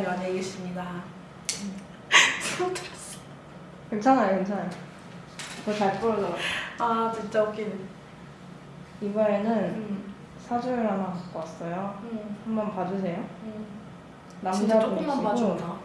만나겠습니다. 수업 들었어. 괜찮아요, 괜찮아요. 저잘 부르더라고요. 아 진짜 웃기네. 이번에는 응. 사주를 하나 갖고 왔어요. 응. 한번 봐주세요. 조금만 남자분이시고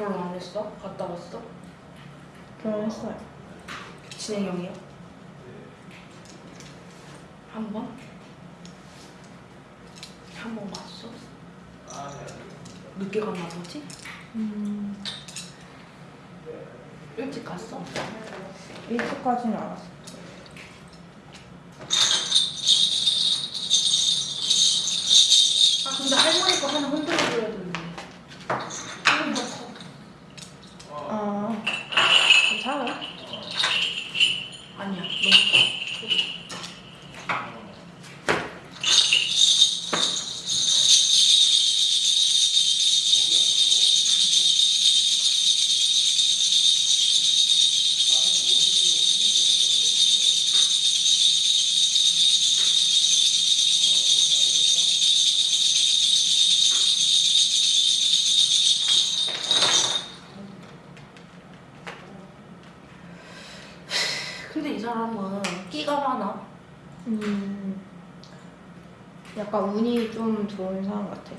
결혼 안 했어? 갔다 왔어? 결혼했어요. 진행 형이요? 한 번? 한번 갔어? 늦게 갔나 보지? 음, 일찍 갔어? 일찍까지는 안 왔어요. 아 근데 할머니 거 하나 흔들 음, 약간 운이 좀 좋은 사람 같아요.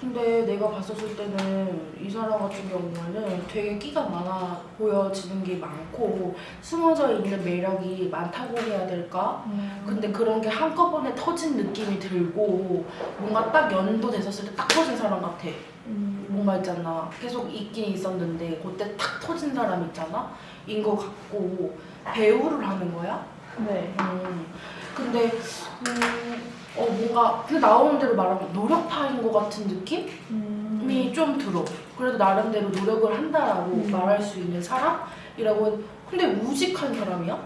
근데 내가 봤었을 때는 이 사람 같은 경우에는 되게 끼가 많아 보여지는 게 많고 숨어져 있는 매력이 많다고 해야 될까? 음, 근데 그런 게 한꺼번에 터진 느낌이 들고 뭔가 딱 연도 됐었을 때 딱 터진 사람 같아 음, 뭔가 있잖아 계속 있긴 있었는데 그때 탁 터진 사람 있잖아 인거 같고 배우를 하는 거야? 네. 음. 근데 음, 어 뭔가 그 나오는 대로 말하면 노력파인 것 같은 느낌이 음, 좀 들어. 그래도 나름대로 노력을 한다라고 음. 말할 수 있는 사람이라고. 근데 우직한 사람이야?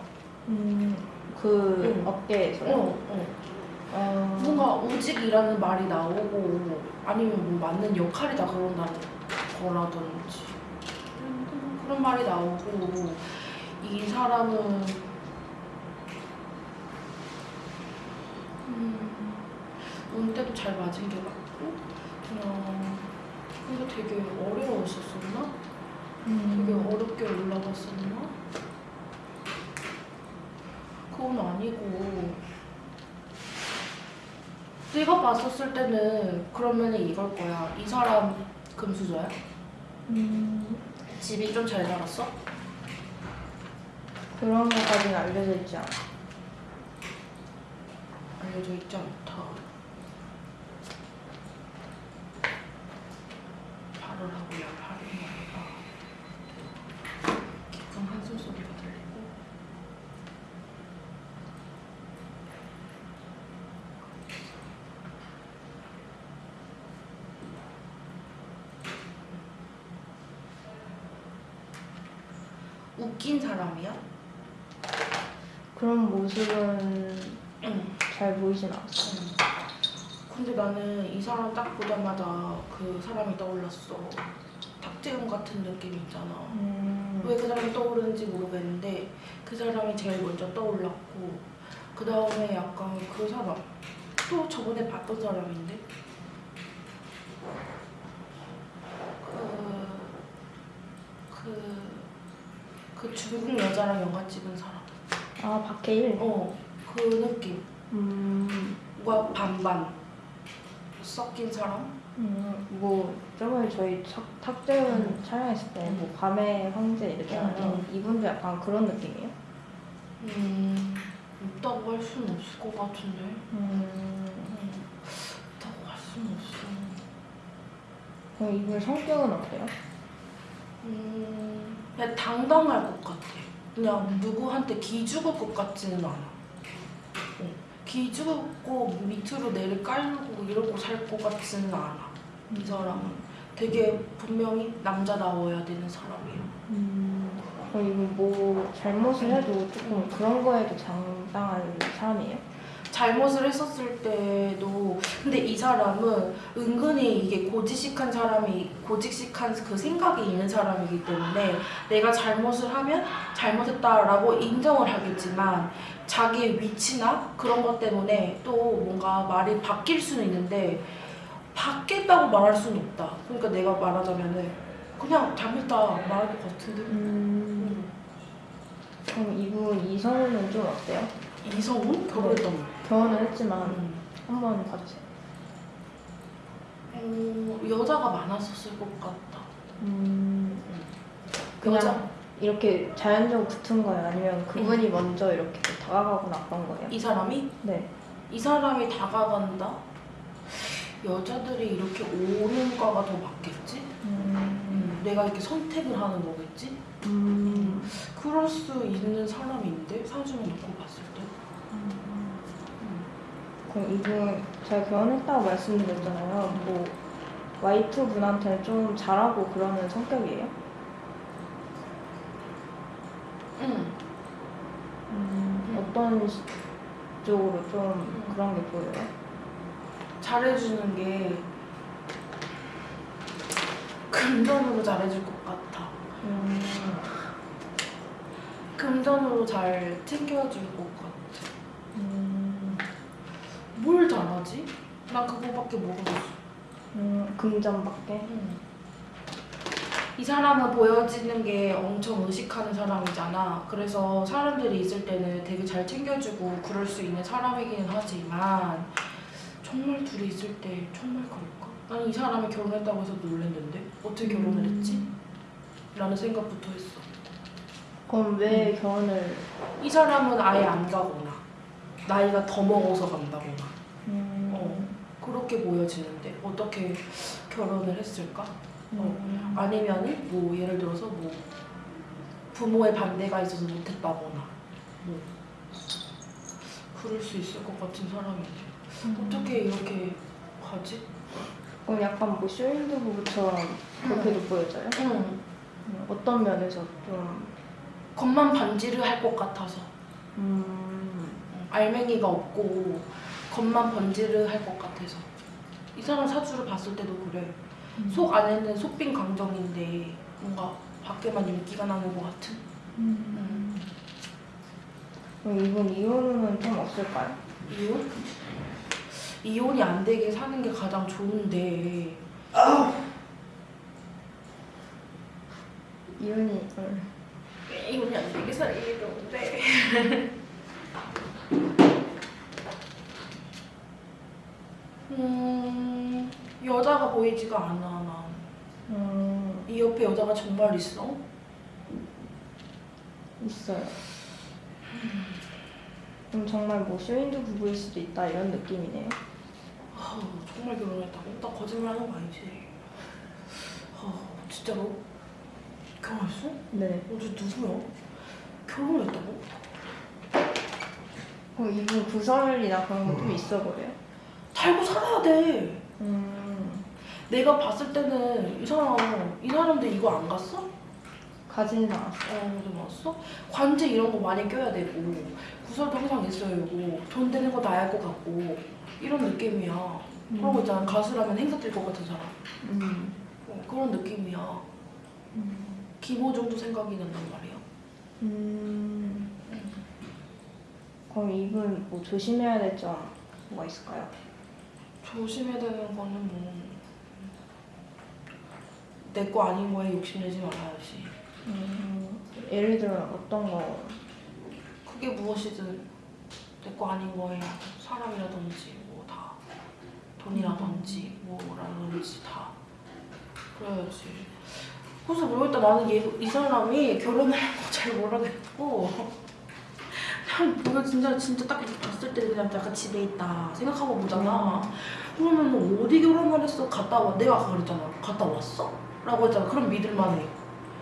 음, 그 응. 업계에서요? 어, 어. 어, 뭔가 우직이라는 말이 나오고 아니면 뭐 맞는 역할이다 그런다는 거라든지 그런 말이 나오고 이 사람은 음, 운때도 잘 맞은 게 맞고 그냥 근데 되게 어려웠었었나? 되게 음, 어렵게 올라갔었나? 그건 아니고 내가 봤었을 때는 그러면 이걸 거야 이 사람 금수저야? 음, 집이 좀잘 자랐어? 그런 것까지는 알려져 있지 않아. 알려져 있지 않다. 발을 하고요 발을 하니까 깊은 한숨 소리가 들리고. 웃긴 사람이야? 그런 모습은 응. 잘 보이진 않았어요. 응. 근데 나는 이 사람 딱 보자마자 그 사람이 떠올랐어. 탁재훈 같은 느낌 있잖아. 음, 왜그 사람이 떠오르는지 모르겠는데 그 사람이 제일 먼저 떠올랐고 그 다음에 약간 그 사람 또 저번에 봤던 사람인데 그, 그, 그 중국 여자랑 영화 찍은 사람 아, 박해일? 어 그 느낌 음, 뭔가 반반 섞인 사람 음, 뭐 저번에 저희 탁, 탁재훈 음. 촬영했을 때 뭐 밤의 황제 이렇게 음, 하면 이분도 약간 그런 느낌이에요? 음 없다고 할 수는 없을 것 같은데 음, 음, 없다고 할 수는 없어 그럼 이분 성격은 어때요? 음, 그냥 당당할 것 같아. 그냥 누구한테 기죽을 것 같지는 않아. 어, 기죽고 밑으로 내리 깔고 이러고 살 것 같지는 않아. 이 사람은 되게 분명히 남자다워야 되는 사람이야. 음, 그럼 이분 뭐 잘못을 해도 조금 그런 거에도 장당한 사람이에요? 잘못을 했었을 때도 근데 이 사람은 은근히 이게 고지식한 사람이 고지식한 그 생각이 있는 사람이기 때문에 내가 잘못을 하면 잘못했다라고 인정을 하겠지만 자기의 위치나 그런 것 때문에 또 뭔가 말이 바뀔 수는 있는데 바뀌었다고 말할 수는 없다. 그러니까 내가 말하자면은 그냥 잘못했다 말할 것 같은데. 음, 그럼 이분 이성우는 좀 어때요? 이성훈 결혼했던 거. 결혼을 했지만 음. 한번 봐주세요. 어, 여자가 많았었을 것 같다. 음, 그냥 여자 이렇게 자연적으로 붙은 거예요? 아니면 그분이 먼저 이렇게 다가가고 나간 거예요? 이 사람이 네. 이 사람이 다가간다. 여자들이 이렇게 오는 거가 더 맞겠지? 음, 내가 이렇게 선택을 하는 거겠지? 음, 그럴 수 있는 사람인데 사주를 놓고 봤을 때. 이분 제가 결혼했다고 말씀드렸잖아요. 뭐 와이프 분한테는 좀 잘하고 그러는 성격이에요? 응. 음, 어떤 시- 쪽으로 좀 그런 게 보여요? 잘해주는 게 금전으로 잘해줄 것 같아. 음, 금전으로 잘 챙겨줄 것 같아. 음, 뭘 잘하지? 나 그거밖에 모르겠어. 음, 금전밖에? 음. 이 사람은 보여지는 게 엄청 의식하는 사람이잖아. 그래서 사람들이 있을 때는 되게 잘 챙겨주고 그럴 수 있는 사람이기는 하지만 정말 둘이 있을 때 정말 그럴까? 난 이 사람이 결혼했다고 해서 놀랬는데 어떻게 결혼을 했지? 라는 생각부터 했어. 그럼 왜 결혼을? 이 사람은 아예 안 가거나 나이가 더 먹어서 간다거나 음, 어. 그렇게 보여지는데 어떻게 결혼을 했을까? 음, 아니면은 뭐 예를 들어서 뭐 부모의 반대가 있어서 못했다거나 뭐 그럴 수 있을 것 같은 사람인데 음. 어떻게 이렇게 가지? 그럼 약간 뭐 쇼윈드 부부처럼 그렇게도 보여져요? 응 음, 어떤 면에서 좀 겉만 반지를 할 것 같아서 음, 응, 알맹이가 없고 겉만 번지를 할것 같아서 이 사람 사주를 봤을 때도 그래 속 안에는 속빈 강정인데 뭔가 밖에만 윤기가 나는 것 같은 음. 그럼 이분 이혼은 좀 없을까요? 이혼? 이혼이 안 되게 사는 게 가장 좋은데 이혼이 음. 왜 이혼이 안 되게 사는 게 좋은데 음 여자가 보이지가 않아 난. 음, 이 옆에 여자가 정말 있어? 있어요. 그럼 정말 뭐 쇼윈드 부부일 수도 있다 이런 느낌이네요. 아, 정말 결혼했다고? 나 거짓말하는 거 아니지? 아, 진짜로? 결혼했어? 네. 어제 누구야? 결혼했다고? 그럼 이분 구설이나 그런 거 좀 있어 보여요? 달고 살아야 돼. 음, 내가 봤을 때는 이 사람, 이 사람들 이거 안 갔어? 가지는 않았어. 어, 좀 왔어? 관제 이런 거 많이 껴야 되고, 구설도 항상 있어야 되고, 돈 되는 거 나야 할것 같고, 이런 느낌이야. 그런 거 있잖아. 가수라면 행사 뛸 것 같은 사람. 음. 어, 그런 느낌이야. 음. 김호중도 생각이 난단 말이야. 음. 그럼 이분 뭐 조심해야 될 점 뭐가 있을까요? 조심해야 되는 거는 뭐, 내 거 아닌 거에 욕심내지 말아야지. 음, 예를 들어 어떤 거? 그게 무엇이든 내 거 아닌 거에 사람이라든지 뭐 다 돈이라든지 뭐라든지 다 그래야지. 그래서 모르겠다 나는 얘, 이 사람이 결혼을 잘 모르겠고 그냥 보면 진짜 진짜 딱 봤을 때 그냥 약간 집에 있다 생각하고 보잖아. 그러면 어디 결혼을 했어? 갔다 와 내가 아까 그랬잖아. 갔다 왔어? 라고 했잖아. 그럼 믿을만해.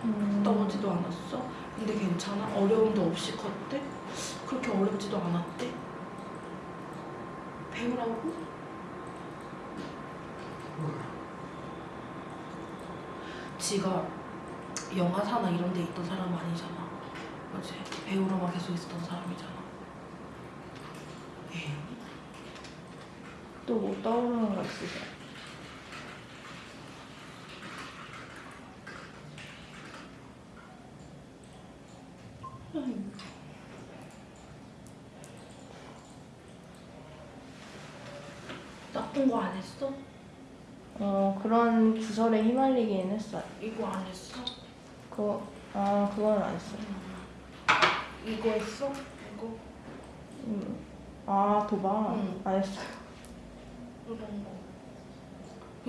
음. 갔다 오지도 않았어? 근데 괜찮아? 어려움도 없이 컸대? 그렇게 어렵지도 않았대? 배우라고? 지가 영화사나 이런 데 있던 사람 아니잖아. 그지? 배우로만 계속 있었던 사람이잖아. 예. 또뭐 떠오르는 거 있으세요? 음. 나쁜 거 안 했어? 어 그런 구설에 휘말리긴 했어요. 이거 안 했어? 그거 아 그건 안 했어요. 이거 했어? 이거? 음. 아 도박 응. 안 했어요. 이런 거.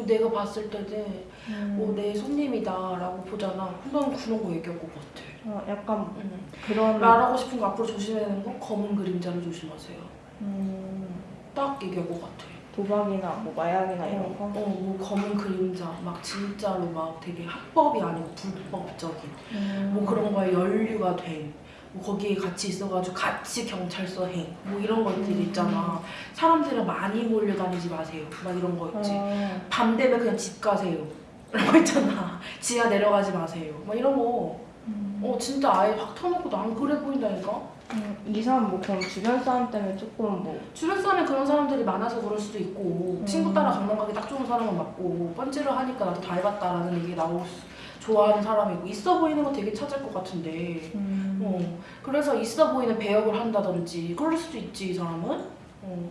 내가 봤을 때는 음. 어, 내 손님이다 라고 보잖아. 난 그런 거 얘기할 것 같아. 어, 약간 응. 그런 말하고 싶은 거 앞으로 조심해야 되는 거 검은 그림자를 조심하세요. 음, 딱 얘기할 것 같아. 도박이나 뭐 마약이나 이런 어, 거. 어, 뭐 검은 그림자, 막 진짜로 막 되게 합법이 아니고 불법적인 음. 뭐 그런 거에 연루가 된, 뭐 거기에 같이 있어가지고 같이 경찰서 행, 뭐 이런 것들이 음. 있잖아. 사람들은 많이 몰려다니지 마세요. 막 이런 거 있지. 어, 밤 되면 그냥 집 가세요. 이런 거 있잖아. 지하 내려가지 마세요. 막 이런 거. 음. 어 진짜 아예 확 터놓고도 안 그래 보인다니까. 음, 이 사람 뭐 그럼 주변 사람 때문에 조금 뭐 주변 사람에 그런 사람들이 많아서 그럴 수도 있고 음. 친구 따라 강남 가기 딱 좋은 사람은 맞고 번지를 하니까 나도 다 해봤다라는 얘기 나올 수, 좋아하는 사람이고 있어 보이는 거 되게 찾을 것 같은데. 음, 어 그래서 있어 보이는 배역을 한다든지 그럴 수도 있지 이 사람은. 어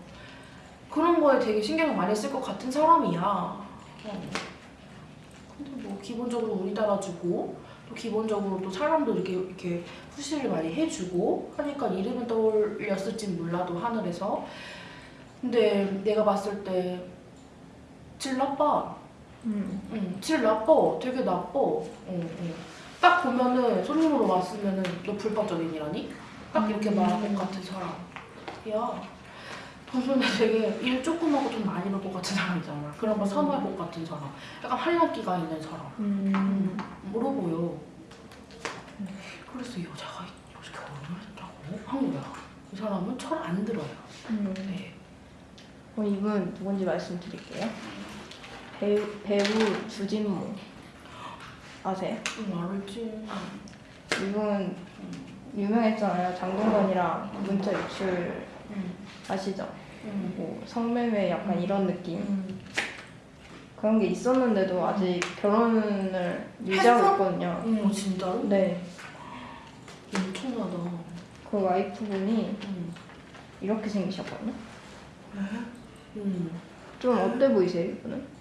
그런 거에 되게 신경을 많이 쓸 것 같은 사람이야. 어. 근데 뭐 기본적으로 운이 따라주고 또 기본적으로 또 사람도 이렇게 이렇게 푸시를 많이 해주고 하니까 이름은 떠올렸을진 몰라도 하늘에서. 근데 내가 봤을 때 질 나빠 음, 응, 질 나빠. 되게 나빠. 응, 응. 딱 보면은 손님으로 왔으면은 너 불법적인이라니? 딱 이렇게 음. 말할 것 같은 사람. 야, 돈 손에 되게 일 조금 하고 돈 많이 벌것 같은 사람이잖아. 그런 거 선호할 것 같은 사람. 약간 활력기가 있는 사람. 음, 물어 보여. 그래서 이 여자가 이렇게 결혼을 했다고 한 거야. 이 사람은 철 안 들어요. 음. 네. 어, 이분 누군지 말씀드릴게요. 배우, 배우 주진모 아세요? 응, 알지. 이분 유명했잖아요. 장동건이랑 문자 유출 응, 아시죠? 응, 뭐 성매매 약간 이런 느낌 응. 그런 게 있었는데도 아직 결혼을 유지하고 했어? 있거든요. 응, 진짜로? 네, 엄청나다. 그 와이프분이 응. 이렇게 생기셨거든요. 응. 좀 어때 보이세요, 이분은?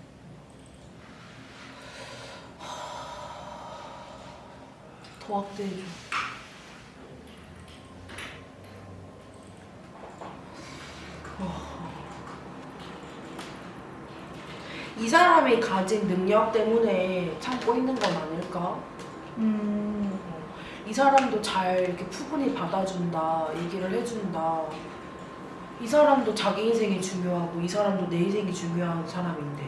더 확대해줘. 이 사람이 가진 능력 때문에 참고 있는 건 아닐까? 음, 이 사람도 잘 이렇게 푸근히 받아준다, 얘기를 해준다. 이 사람도 자기 인생이 중요하고 이 사람도 내 인생이 중요한 사람인데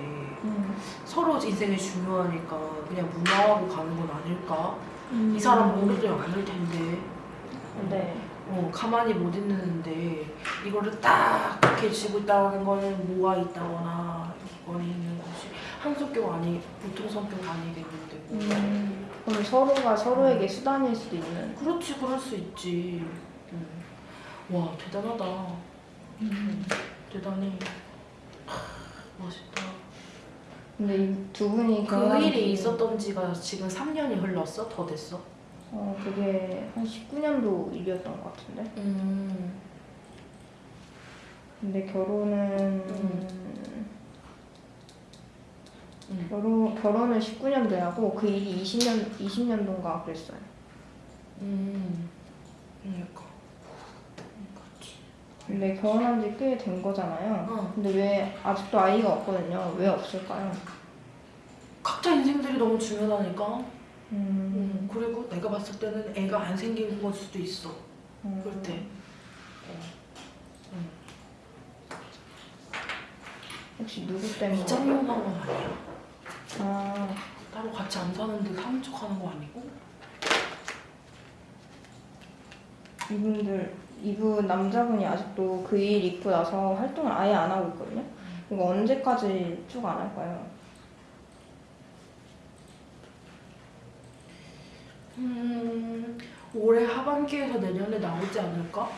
음, 서로 인생이 중요하니까 그냥 무마하고 가는 건 아닐까? 음. 이 사람 모르지 않을 텐데 네. 어, 가만히 못 있는데 이거를 딱 이렇게 쥐고 있다는 거는 뭐가 있다거나 이건이 있는 것이 한 성격 아니 보통 성격 아니겠는데 뭐. 음, 그럼 서로가 서로에게 수단일 수도 있는. 그렇지 그럴 수 있지 음. 와 대단하다 음, 대단해 하, 멋있다 근데 이두 분이 그 일이 지- 있었던 지가 지금 3년이 흘렀어? 더 됐어? 어, 그게 한 19년도 일이었던 것 같은데. 음. 근데 결혼은 음. 음. 결혼 결혼을 19년도에 하고 그 일이 20년 20년도인가 그랬어요. 음. 그러니까 그렇지 근데 결혼한 지 꽤 된 거잖아요. 어. 근데 왜 아직도 아이가 없거든요? 왜 없을까요? 각자 인생들이 너무 중요하다니까. 음, 음, 그리고 내가 봤을 때는 애가 안 생긴 걸 수도 있어. 음. 그럴 때. 어. 음. 혹시 누구 때문에? 이장용한 건 아니야. 아, 따로 같이 안 사는데 사는 척 하는 거 아니고. 이분들 이분 남자분이 아직도 그 일 있고 나서 활동을 아예 안 하고 있거든요. 이거 언제까지 쭉 안 할까요? 음, 올해 하반기에서 내년에 나오지 않을까?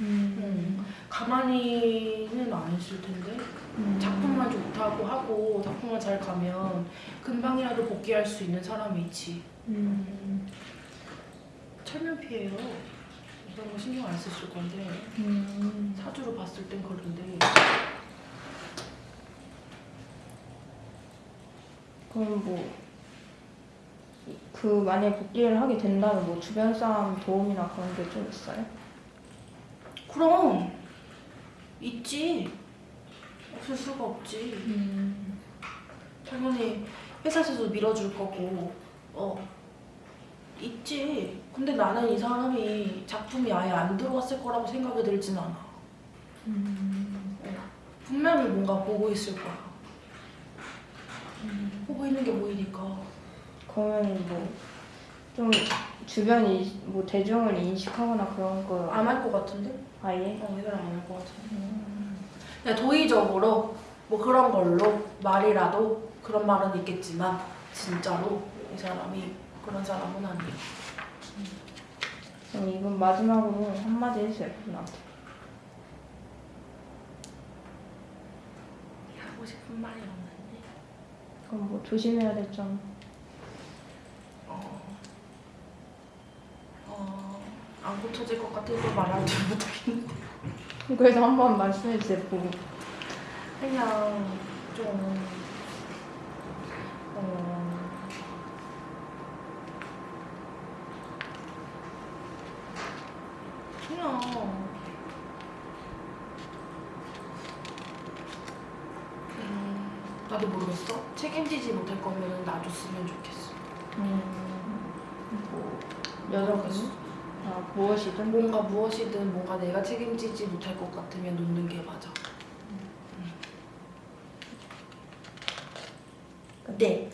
음. 가만히는 안 있을 텐데 음. 작품만 좋다고 하고 작품만 잘 가면 금방이라도 복귀할 수 있는 사람이 있지 음. 철면피해요 이런 거 신경 안 쓰실 건데 음. 사주로 봤을 땐 그런데 그럼 뭐, 그 만약에 복귀를 하게 된다면 뭐 주변 사람 도움이나 그런 게 좀 있어요? 그럼 있지 없을 수가 없지 음. 당연히 회사에서도 밀어줄 거고 어 있지 근데 나는 이 사람이 작품이 아예 안 들어왔을 거라고 생각이 들진 않아 음. 어, 분명히 뭔가 보고 있을 거야 보고 있는 게 보이니까 그러면 뭐, 좀 주변이 뭐 대중을 인식하거나 그런 거 안 할 것 같은데? 아예? 어, 이 사람 안할 것 같은데 음. 그냥 도의적으로 뭐 그런 걸로 말이라도 그런 말은 있겠지만 진짜로 이 사람이 그런 사람은 아니에요 그럼 이건 마지막으로 한마디 해주세요, 그분한테. 하고 싶은 말이 없는데 그럼 뭐 조심해야 될 점. 어, 어, 안 고쳐질 것 같아서 말하지 못하겠는데 그래서 한 번 말씀해 주세요, 보고. 그냥 좀 어, 그냥 음, 나도 모르겠어 책임지지 못할 거면 놔줬으면 좋겠어 음, 뭐, 여자분? 아, 무엇이든? 뭔가 무엇이든 뭔가 내가 책임지지 못할 것 같으면 놓는 게 맞아 네